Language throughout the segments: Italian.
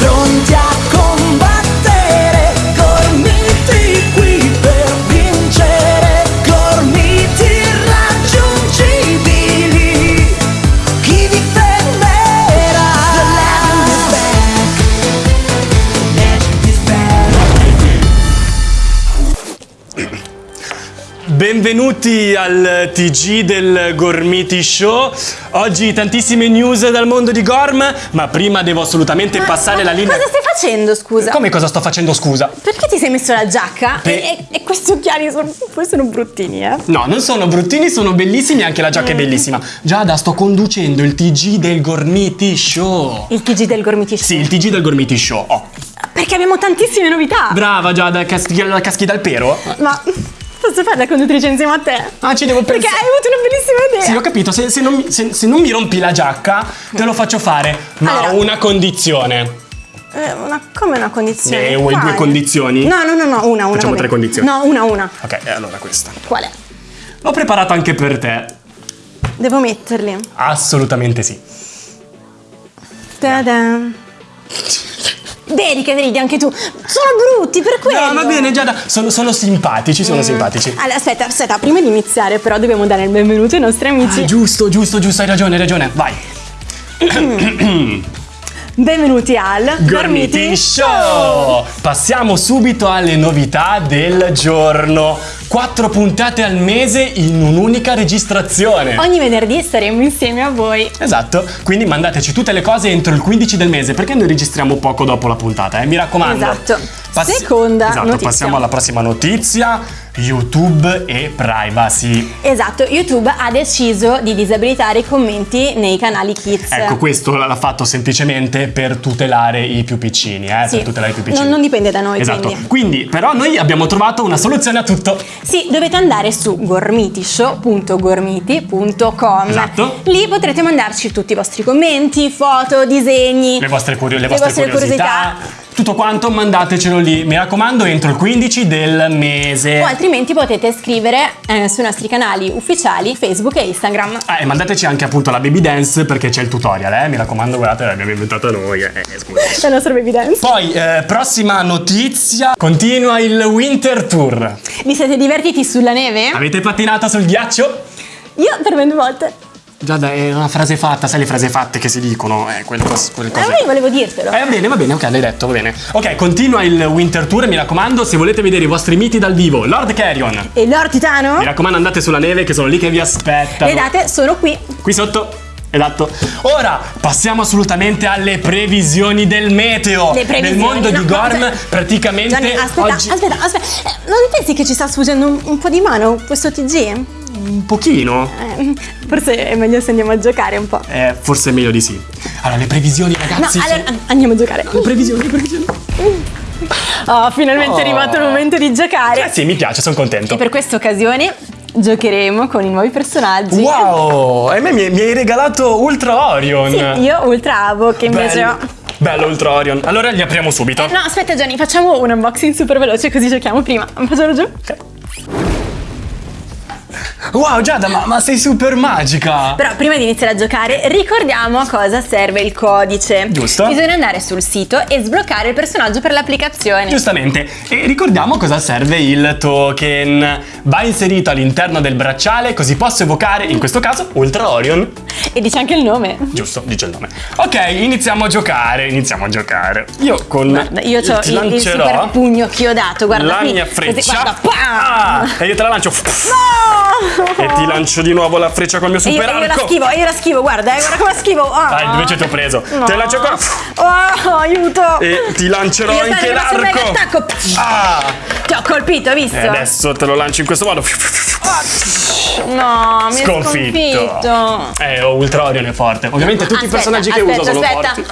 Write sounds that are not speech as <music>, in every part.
pronti a Benvenuti al TG del Gormiti Show. Oggi tantissime news dal mondo di Gorm, ma prima devo assolutamente passare la linea. Cosa stai facendo, scusa? Come cosa sto facendo, scusa? Perché ti sei messo la giacca? Pe- E, e- questi occhiali sono, poi sono bruttini, eh? No, non sono bruttini, sono bellissimi, anche la giacca è bellissima. Giada, sto conducendo il TG del Gormiti Show. Il TG del Gormiti Show. Sì, il TG del Gormiti Show. Oh. Perché abbiamo tantissime novità. Brava Giada, caschi, la caschi dal pero? Ma posso fare la conduttrice insieme a te? Ah, ci devo Perché pensare. hai avuto una bellissima idea. Sì, ho capito, se, se non, mi- se- se non mi rompi la giacca, te lo faccio fare. Ma Allora- ho una condizione. Eh, una, come una condizione? Eh, vuoi due Quale? condizioni? No, no, no, no, una, una. Facciamo tre condizioni. No, una, una. Ok, allora questa. Qual è? L'ho preparata anche per te. Devo metterli. Assolutamente sì. Ta-da. Vedi che ridi anche tu. Sono brutti per quello. No, va bene, Giada. Sono, sono simpatici, sono simpatici. Allora, aspetta, aspetta, prima di iniziare però dobbiamo dare il benvenuto ai nostri amici. Ah, giusto, giusto, giusto, hai ragione, hai ragione. Vai. <clears throat> Benvenuti al Gormiti Show! Passiamo subito alle novità del giorno. Quattro puntate al mese in un'unica registrazione. Ogni venerdì staremo insieme a voi. Esatto, quindi mandateci tutte le cose entro il 15 del mese perché noi registriamo poco dopo la puntata, eh? mi raccomando. Esatto. Seconda esatto, notizia. passiamo alla prossima notizia, YouTube e privacy. Esatto, YouTube ha deciso di disabilitare i commenti nei canali Kids. Ecco, questo l'ha fatto semplicemente per tutelare i più piccini, eh? Sì. per tutelare i più piccini. Non, non dipende da noi, Esatto, quindi. quindi però noi abbiamo trovato una soluzione a tutto. Sì, dovete andare su gormitishow.gormiti.com. Esatto. Lì potrete mandarci tutti i vostri commenti, foto, disegni. Le vostre, curio- le vostre vostre curiosità, tutto quanto mandatecelo lì, mi raccomando, entro il 15 del mese. O altrimenti potete scrivere eh, sui nostri canali ufficiali Facebook e Instagram. Ah, e mandateci anche appunto la baby dance perché c'è il tutorial, eh? Mi raccomando, guardate, l'abbiamo inventata noi, eh, eh, scusa. <laughs> La nostra baby dance. Poi, eh, prossima notizia, continua il Winter Tour. Vi siete divertiti sulla neve? Avete pattinato sul ghiaccio? Io per 20 volte. Giada, è una frase fatta, sai le frase fatte che si dicono, eh, quelle, cos- quelle Eh, cose. ma io volevo dirtelo. Eh, va bene, va bene, ok, l'hai detto, va bene. Ok, continua il Winter Tour, mi raccomando, se volete vedere i vostri miti dal vivo, Lord Carrion. E Lord Titano? Mi raccomando, andate sulla neve che sono lì che vi aspettano. Le date sono qui. Qui sotto. Esatto. Ora passiamo assolutamente alle previsioni del meteo. Le previsioni, Nel mondo no, di no, Gorm, aspetta. praticamente Gianni, aspetta, oggi aspetta, aspetta. Eh, Non pensi che ci sta sfuggendo un, un po' di mano questo TG? un pochino. Eh, forse è meglio se andiamo a giocare un po'. Eh, forse è meglio di sì. Allora, le previsioni, No, ragazzi. allora an- andiamo a giocare. Le previsioni, le previsioni. Oh, finalmente è arrivato il momento di giocare. Eh sì, mi piace, sono contento. E per questa occasione giocheremo con i nuovi personaggi. Wow! E a me mi, mi hai regalato Ultra Orion. Sì, io Ultra Avo che invece Bello. ho. Bello Ultra Orion. Allora li apriamo subito. No, aspetta Gianni, facciamo un unboxing super veloce così giochiamo prima. Facciamo giù? Ok. Wow, Giada, ma, ma sei super magica! Però prima di iniziare a giocare ricordiamo a cosa serve il codice. Giusto. Bisogna andare sul sito e sbloccare il personaggio per l'applicazione. Giustamente, e ricordiamo cosa serve il token. Va inserito all'interno del bracciale così posso evocare, in questo caso, Ultra Orion. E dice anche il nome. Giusto, dice il nome. Ok, iniziamo a giocare, iniziamo a giocare. Io con Guarda, io ho il, il super pugno chiodato, guarda la qui. mia Così, freccia. guarda, pam! Ah, e io te la lancio. No! E ti lancio di nuovo la freccia col mio E io, super io la schivo, io la schivo, guarda, eh, guarda come la schivo. Ah. Dai, invece ti ho preso. No. Te la lancio ancora. Oh, aiuto! E ti lancerò Io anche l'arco. attacco. Ah! Ti ho colpito, hai visto? E adesso te lo lancio in questo modo. No, mi Sconfitto. sconfitto. Eh, oh, Ultra Orion è forte. Ovviamente tutti i Aspetta, personaggi che aspetta, uso sono aspetta. forti.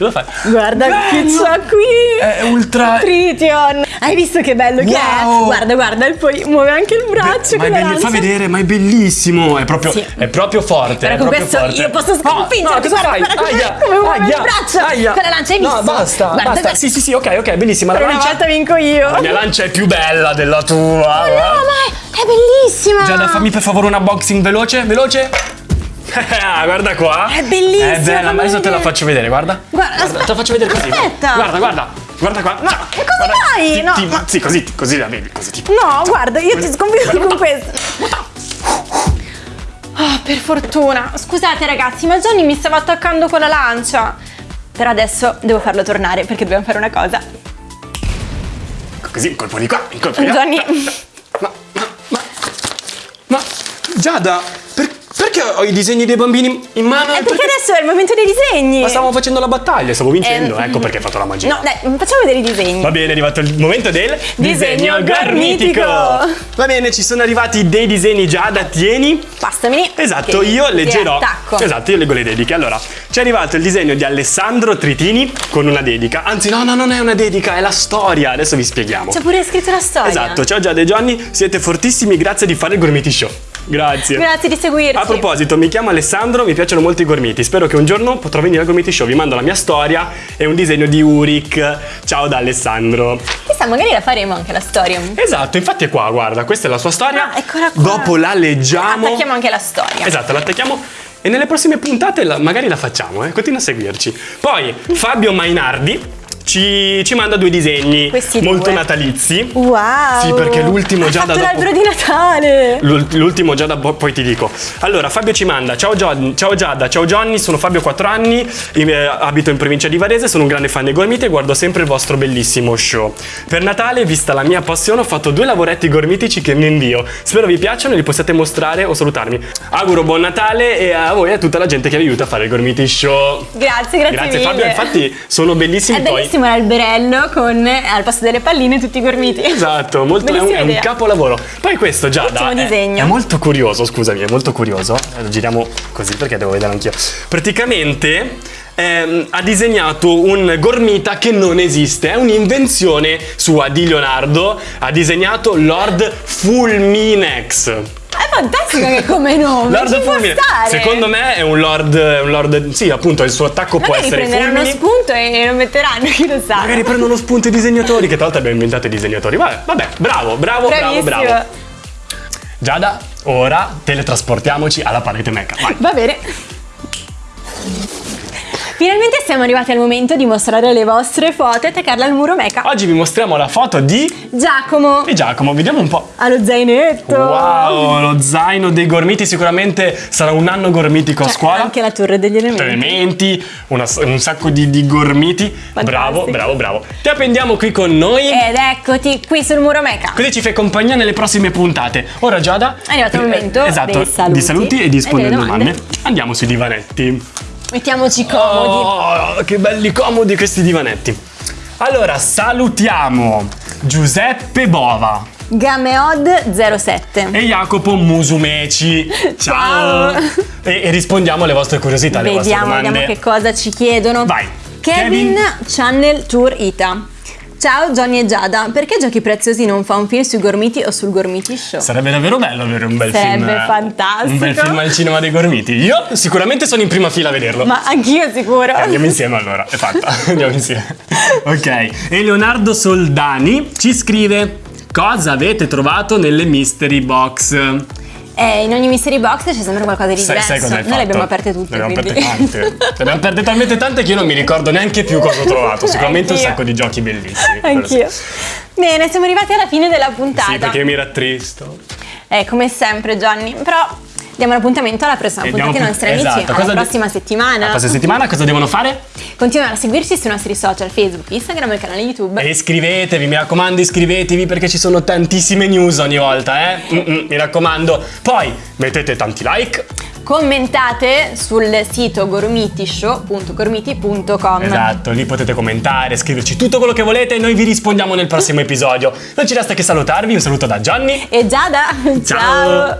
Cosa fai? Guarda che c'ha qui. È ultra. Tritium. Hai visto che bello che è? Wow. Guarda, guarda, e poi muove anche il braccio ma la belli- lancia. fa vedere, ma è bellissimo. È proprio, Sì. è proprio forte. Però con questo forte. io posso sconfiggerti. No, no, cosa fai? guarda Aia, come muove aia, il braccio aia. con la lancia, hai visto? No, basta, Guarda, basta. guarda. Sì, sì, sì, ok, ok, bellissima. Per la una lancia. volta vinco io. La mia lancia è più bella della tua. No, ma è, è bellissima. Giada, fammi per favore un unboxing veloce, veloce. <laughs> Ah, guarda qua. È bellissima, È bella, fammi ma adesso te la faccio vedere, guarda. Guarda, Guarda, te la faccio vedere così. aspetta. Guarda, guarda. Guarda qua. Ma e cosa fai? No, ma- Sì, così, così la vedi, così tipo. No, guarda, io ti sconfido con questo. Ah, per fortuna. Scusate ragazzi, ma Johnny mi stava attaccando con la lancia. Però adesso devo farlo tornare perché dobbiamo fare una cosa. Così, un colpo di qua, un colpo di là. Johnny. Ma, ma, ma, ma, Giada, perché ho i disegni dei bambini in mano? Eh, perché adesso è il momento dei disegni. Ma stavamo facendo la battaglia, stavo vincendo, Eh, ecco perché hai fatto la magia. No, dai, facciamo vedere i disegni. Va bene, è arrivato il momento del Disegno gormitico. Va bene, ci sono arrivati dei disegni Giada, tieni. Passameli. Esatto, che- io leggerò. attacco. Esatto, io leggo le dediche. Allora, ci è arrivato il disegno di Alessandro Tritini con una dedica. Anzi, no, no, non è una dedica, è la storia. Adesso vi spieghiamo. C'è pure scritto la storia. Esatto, ciao Giada e Johnny, siete fortissimi, grazie di fare il Gormiti Show. Grazie. Grazie di seguirci. A proposito, mi chiamo Alessandro, mi piacciono molto i gormiti. Spero che un giorno potrò venire al Gormiti Show. Vi mando la mia storia e un disegno di Uric. Ciao da Alessandro. Chissà, magari la faremo anche la storia. Esatto, infatti è qua, guarda, questa è la sua storia. Ah, eccola qua. Dopo la leggiamo. Attacchiamo anche la storia. Esatto, l'attacchiamo e nelle prossime puntate la- magari la facciamo, eh? continua a seguirci. Poi Fabio Mainardi ci, ci manda due disegni Questi molto due. natalizi. Wow. Sì, perché l'ultimo già da l'albero di Natale. L'ul- L'ultimo Giada, bo- poi ti dico. Allora, Fabio ci manda: Ciao, Gio- ciao Giada, ciao Johnny, sono Fabio, 4 anni, eh, abito in provincia di Varese, sono un grande fan dei gormiti e guardo sempre il vostro bellissimo show. Per Natale, vista la mia passione, ho fatto due lavoretti gormitici che vi invio. Spero vi piacciono e li possiate mostrare o salutarmi. Auguro buon Natale e a voi e a tutta la gente che vi aiuta a fare il Gormiti Show. Grazie, grazie, Grazie mille. Fabio, infatti sono bellissimi È poi. bellissimo l'alberello con eh, al posto delle palline tutti i gormiti. Esatto, molto, è, un, è un capolavoro. Poi questo Giada è, è molto curioso, scusami, è molto curioso. Lo giriamo così perché devo vedere anch'io. Praticamente ehm, ha disegnato un gormita che non esiste, è un'invenzione sua di Leonardo. Ha disegnato Lord Fulminex. Fantastico che come nome. Lord può Fulmine. Secondo me è un lord, un lord. Sì, appunto, il suo attacco può Magari essere prenderanno fulmini. spunto e lo metteranno, chi lo sa. Magari prendono spunto i disegnatori, che tra l'altro abbiamo inventato i disegnatori. Vabbè, vabbè, bravo, bravo, bravo, Bravissimo. bravo. Giada, ora teletrasportiamoci alla parete meca. Vai. Va bene. Finalmente siamo arrivati al momento di mostrare le vostre foto e attaccarle al muro meca. Oggi vi mostriamo la foto di, Giacomo, di Giacomo, vediamo un po'. allo zainetto. Wow, lo zaino dei gormiti sicuramente sarà un anno gormitico a Cioè, scuola. Anche la torre degli elementi. Elementi, una- un sacco di, di gormiti. Bravo, bravo, bravo. Ti appendiamo qui con noi. Ed eccoti qui sul muro meca. Così ci fai compagnia nelle prossime puntate. Ora Giada È arrivato il momento esatto, saluti di saluti e di e rispondere alle domande. domande. Andiamo sui divanetti. Mettiamoci comodi. Oh, che belli comodi questi divanetti. Allora, salutiamo Giuseppe Bova Gameod07. e Jacopo Musumeci. <laughs> Ciao! Ciao. E, e rispondiamo alle vostre curiosità, alle vostre Vediamo, domande. vediamo che cosa ci chiedono. Vai. Kevin, Kevin. Channel Tour Ita. Ciao Johnny e Giada, perché Giochi Preziosi non fa un film sui Gormiti o sul Gormiti Show? Sarebbe davvero bello avere un bel Sarebbe film. eh, fantastico. Un bel film al cinema dei Gormiti. Io sicuramente sono in prima fila a vederlo. Ma anch'io sicuro. Eh, Andiamo insieme allora, è fatta. <laughs> Andiamo insieme. Ok. E Leonardo Soldani ci scrive: Cosa avete trovato nelle mystery box? Eh, in ogni mystery box c'è sempre qualcosa di Sai, diverso. sai hai Noi le abbiamo fatto? aperte tutte. Ne abbiamo quindi. aperte tante. Ne abbiamo aperte talmente tante che io non mi ricordo neanche più cosa ho trovato. <laughs> Sicuramente un sacco di giochi bellissimi. Anch'io. Bene, siamo arrivati alla fine della puntata. Sì, perché io mi rattristo. Eh, come sempre, Johnny. Però diamo l'appuntamento alla prossima E puntata ai nostri pu- amici. esatto, Alla cosa di- prossima settimana. La prossima settimana cosa devono fare? Continuano a seguirci sui nostri social, Facebook, Instagram e il canale YouTube. E iscrivetevi, mi raccomando, iscrivetevi perché ci sono tantissime news ogni volta, eh? Mm-mm, mi raccomando. Poi mettete tanti like. Commentate sul sito gormitishow.gormiti.com. Esatto, lì potete commentare, scriverci tutto quello che volete e noi vi rispondiamo nel prossimo episodio. Non ci resta che salutarvi, un saluto da Gianni. E Giada, Ciao. ciao.